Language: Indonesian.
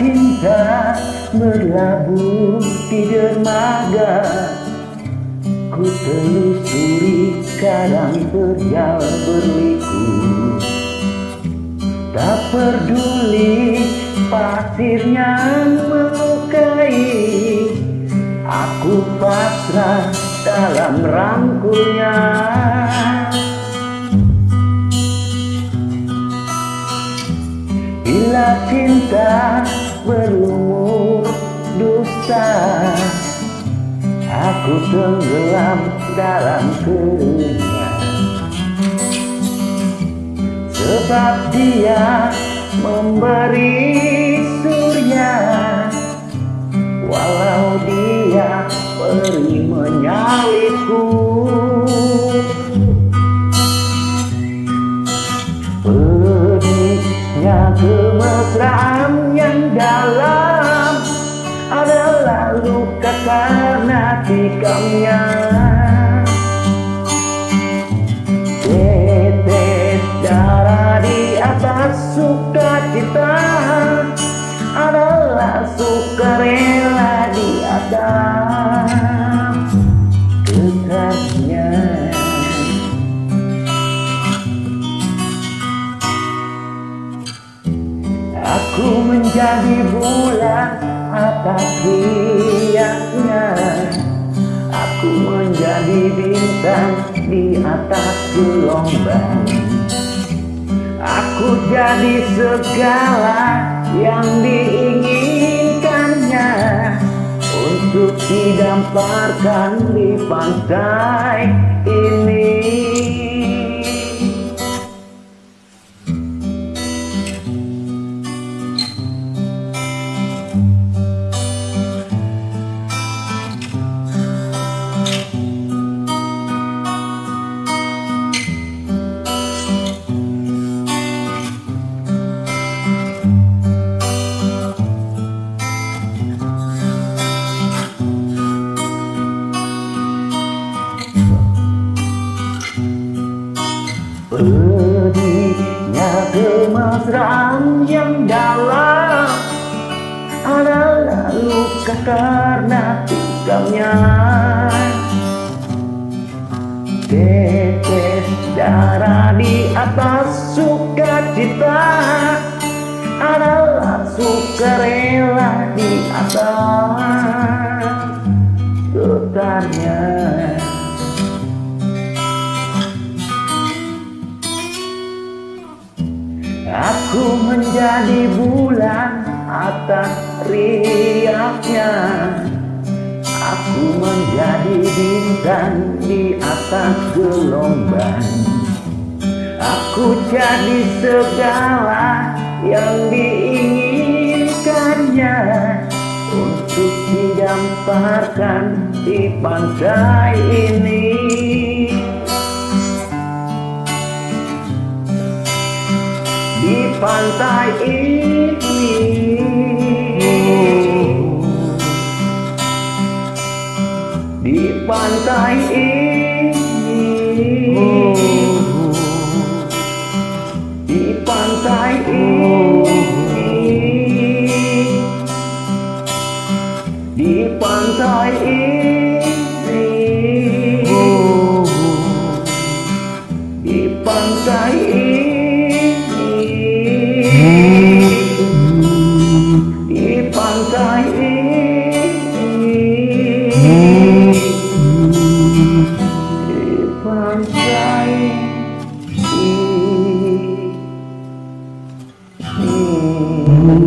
cinta berlabuh di dermaga. Ku telusuri kadang terjal berliku. Tak peduli pasirnya melukai. Aku pasrah dalam rangkulnya. Bila cinta berlumur dusta. Aku tenggelam dalam kenyang Sebab dia memberi surya Walau dia pergi menyalipku Kemesraan yang dalam Adalah luka karena tikamnya menjadi bulan atas riaknya Aku menjadi bintang di atas gelombang. Aku jadi segala yang diinginkannya. Untuk didamparkan di pantai Pedihnya kemesraan yang dalam Adalah luka karena tikamnya Tetes darah di atas sukacita Adalah sukarela di atas. Getarnya menjadi bulan atas riaknya. Aku menjadi bintang di atas gelombang. Aku jadi segala yang diinginkannya Untuk didamparkan di pantai ini ít bàn tay ít đi bàn tay ít đi bàn tay ít đi bàn tay ít